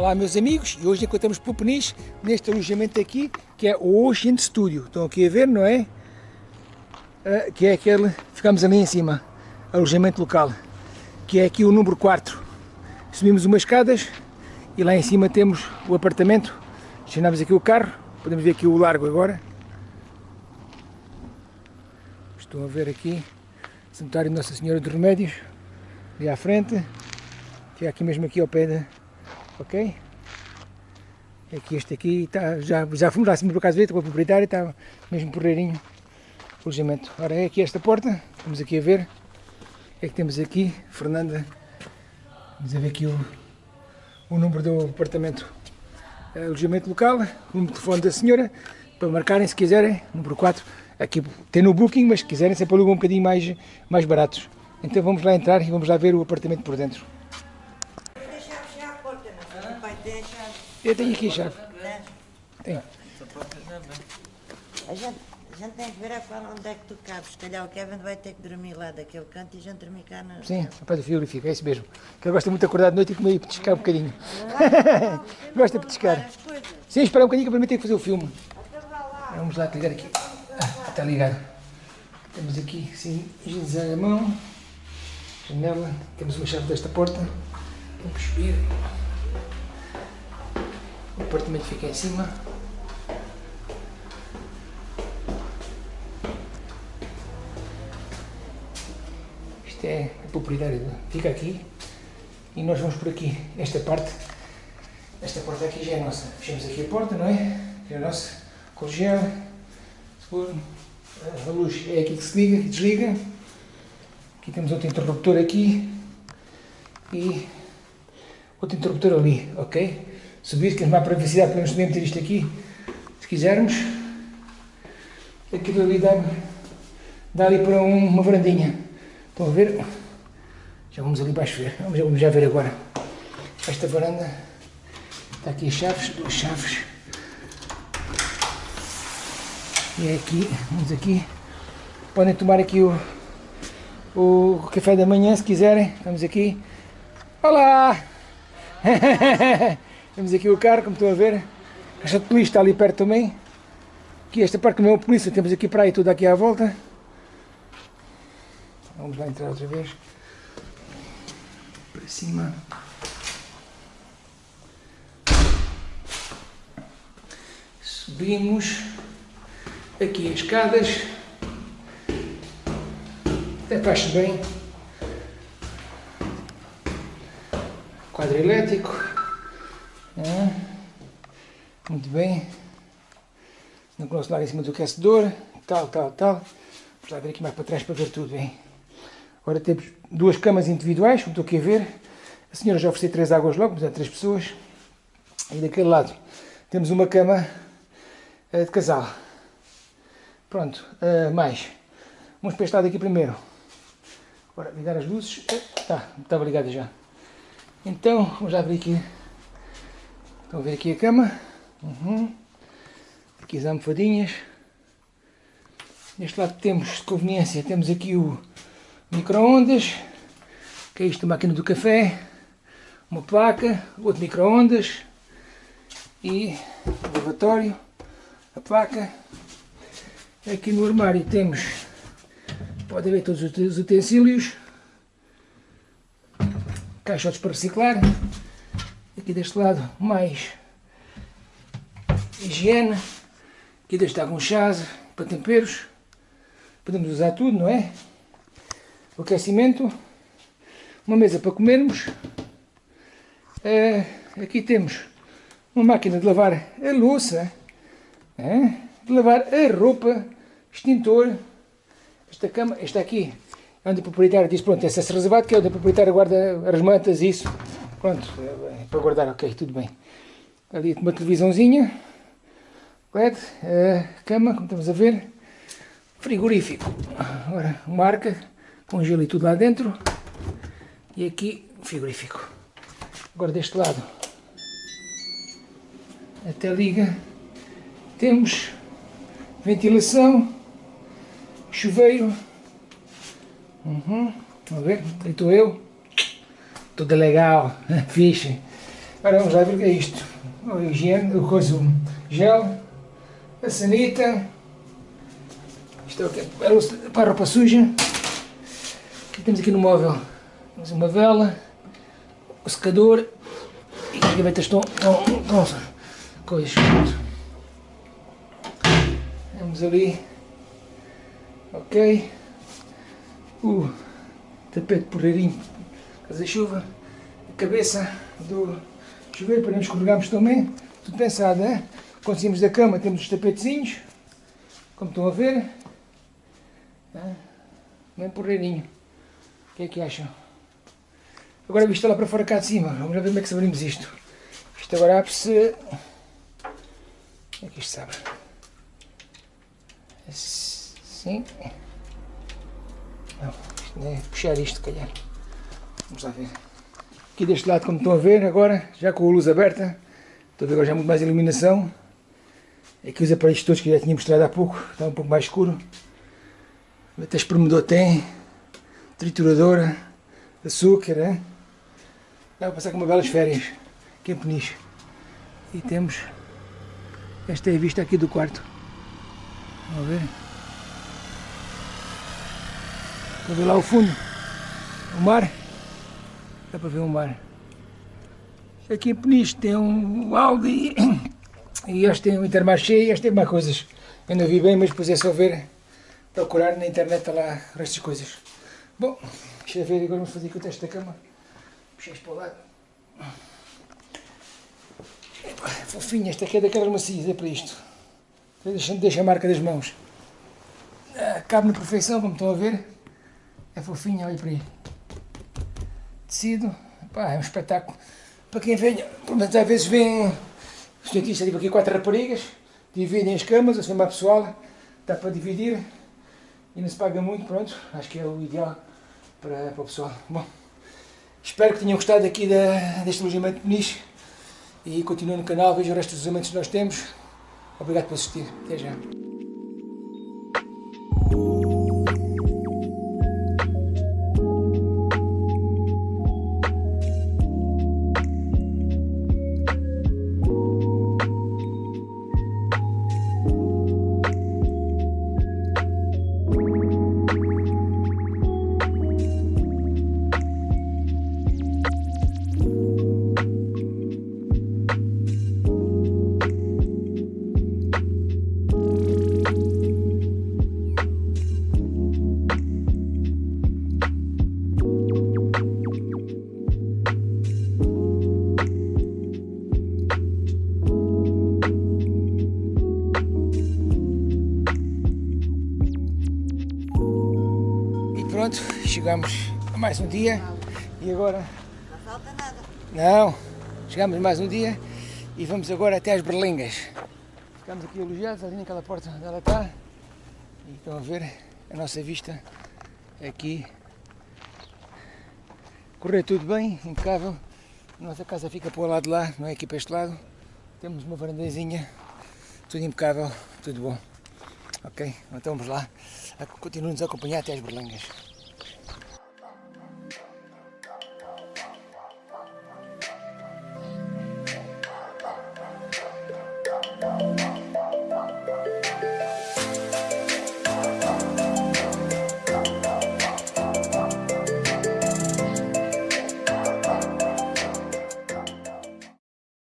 Olá meus amigos, e hoje encontramos por Peniche neste alojamento aqui, que é o Ocean Studio. Estão aqui a ver, não é? Uh, que é aquele, ficamos ali em cima, alojamento local, que é aqui o número 4. Subimos umas escadas e lá em cima temos o apartamento. Estacionamos aqui o carro, podemos ver aqui o largo agora. Estão a ver aqui, Santuário Nossa Senhora dos Remédios, ali à frente, que é aqui mesmo aqui ao pé da ok? Aqui este aqui, tá, já, já fomos lá acima acaso ver, com a proprietária, está mesmo porreirinho o alojamento. Ora, é aqui esta porta, vamos aqui a ver, é que temos aqui, Fernanda, vamos a ver aqui o, o número do apartamento, é, alojamento local, o número de telefone da senhora, para marcarem se quiserem, número 4, aqui tem no booking, mas se quiserem sempre alugam um bocadinho mais, mais baratos. Então vamos lá entrar e vamos lá ver o apartamento por dentro. Eu tenho aqui a chave. Tenho. A gente, a gente tem que ver a qual onde é que tu cabes. Se calhar o Kevin vai ter que dormir lá daquele canto e a gente dormir cá na. Sim, pé do frigorífico, é isso mesmo. Que ele gosta muito de acordar de noite e comer e petiscar um bocadinho. gosta de petiscar. Sim, esperar um bocadinho que para mim tem que fazer o filme. Vamos lá ligar aqui. Ah, está ligado. Temos aqui, sim, giz a mão, janela, temos uma chave desta porta. Vamos subir. O apartamento fica em cima. Isto é a propriedade, fica aqui. E nós vamos por aqui, esta parte. Esta porta aqui já é nossa. Fechamos aqui a porta, não é? É a nossa. Congela. A luz é aqui que se liga, que desliga. Aqui temos outro interruptor aqui. E outro interruptor ali, ok? Subir, que é mais privacidade, podemos também meter isto aqui, se quisermos. Aquilo ali dá, dá ali para um, uma varandinha. Estão a ver? Já vamos ali baixo ver, vamos, vamos já ver agora. Esta varanda, está aqui as chaves, duas chaves. E é aqui, vamos aqui. Podem tomar aqui o, o café da manhã se quiserem. Estamos aqui. Olá! Temos aqui o carro, como estão a ver. A caixa de polícia está ali perto também. Aqui esta parte não é a polícia, temos aqui praia tudo aqui à volta. Vamos lá entrar outra vez. Para cima. Subimos. Aqui as escadas. Até faz bem. Quadro elétrico. É. Muito bem. No grosso lá em cima do aquecedor. Tal, tal, tal. Vamos lá ver aqui mais para trás para ver tudo bem. Agora temos duas camas individuais, como estou aqui a ver. A senhora já ofereceu três águas logo, portanto três pessoas. E daquele lado temos uma cama uh, de casal. Pronto, uh, mais. Vamos para este lado aqui primeiro. Agora ligar as luzes. Está, estava ligada já. Então, vamos abrir aqui Estão a ver aqui a cama. Uhum. Aqui as almofadinhas. Neste lado temos, de conveniência, temos aqui o micro-ondas, que é isto, a máquina do café, uma placa, outro micro-ondas e o lavatório, a placa. Aqui no armário temos, pode ver todos os utensílios, caixotes para reciclar, Aqui deste lado mais higiene. Aqui deste algum chás para temperos. Podemos usar tudo, não é? O aquecimento. Uma mesa para comermos. Uh, aqui temos uma máquina de lavar a louça. É? De lavar a roupa. Extintor. Esta cama, esta aqui, é onde o proprietário diz, pronto, esse é reservado, que é onde o proprietário guarda as mantas, isso. Pronto, é para guardar, ok, tudo bem. Ali uma televisãozinha, LED, a cama, como estamos a ver, frigorífico. Agora, uma arca, com gelo e tudo lá dentro. E aqui, frigorífico. Agora deste lado, até liga, temos ventilação, chuveiro. Uhum, vamos ver, aí estou eu tudo legal, fixe. Agora vamos lá ver o que é isto. O higiene, o coisa, o gel, a sanita. Isto é o que é para a roupa suja. O que temos aqui no móvel? Temos uma vela, o secador e as gavetas estão, estão, estão coisas. Temos ali, ok, o tapete porreirinho, casa chuva, a cabeça do chuveiro para não escorregarmos também, tudo pensado? Quando saímos da cama temos os tapetezinhos, como estão a ver, bem porreirinho. O que é que acham? Agora visto lá para fora cá de cima, vamos ver como é que abrimos isto. Isto agora abre-se... Como é que isto se? Assim. Não, isto é puxar isto, calhar. Vamos lá ver. Aqui deste lado, como estão a ver agora, já com a luz aberta, estou a ver agora já muito mais iluminação. Aqui os aparelhos todos que já tinha mostrado há pouco, está um pouco mais escuro. Até espremedor tem, trituradora, açúcar, é? Dá para passar com uma belas férias, aqui em Peniche. E temos, esta é a vista aqui do quarto. Vamos ver. Para ver lá o fundo, o mar. Dá para ver o mar. Aqui em Peniche tem um Aldi e este tem um Intermarché e este tem mais coisas. Eu não vi bem, mas depois é só ver, procurar na internet tá lá estas coisas. Bom, deixa eu ver, agora vamos fazer aqui o teste da cama. Puxei para o lado. Epa, fofinha, esta aqui é daquelas macias, é para isto. Deixa, deixa a marca das mãos. Ah, cabe na perfeição, como estão a ver. É fofinha, olha para aí tecido, pá, é um espetáculo. Para quem vem, mas às vezes vem, os dentistas tipo aqui quatro raparigas, dividem as camas, assim uma pessoal, dá para dividir e não se paga muito, pronto, acho que é o ideal para, para o pessoal. Bom, espero que tenham gostado aqui da, deste alojamento de nicho e continuem no canal, vejam o resto dos alojamentos que nós temos. Obrigado por assistir, até já. Pronto, chegamos a mais um dia e agora... Não falta nada. Não, chegamos a mais um dia e vamos agora até às Berlingas. Ficamos aqui alojados ali naquela porta onde ela está e estão a ver a nossa vista aqui. Correr tudo bem, impecável. A nossa casa fica para o lado de lá, não é aqui para este lado. Temos uma varandazinha, tudo impecável, tudo bom. Ok, então vamos lá, continuem-nos a acompanhar até as Berlengas.